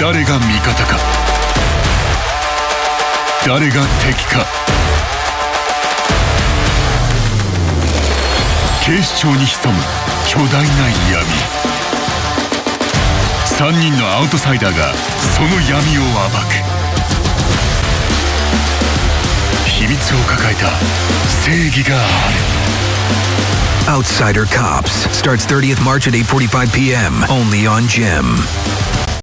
誰が味方か。誰が敵か。警視庁に潜む巨大な闇。3人のアウトサイダーがその闇を暴く。秘密を抱えた正義がある。Outsider Cops starts 30th March at 8:45 p.m. only on Gem.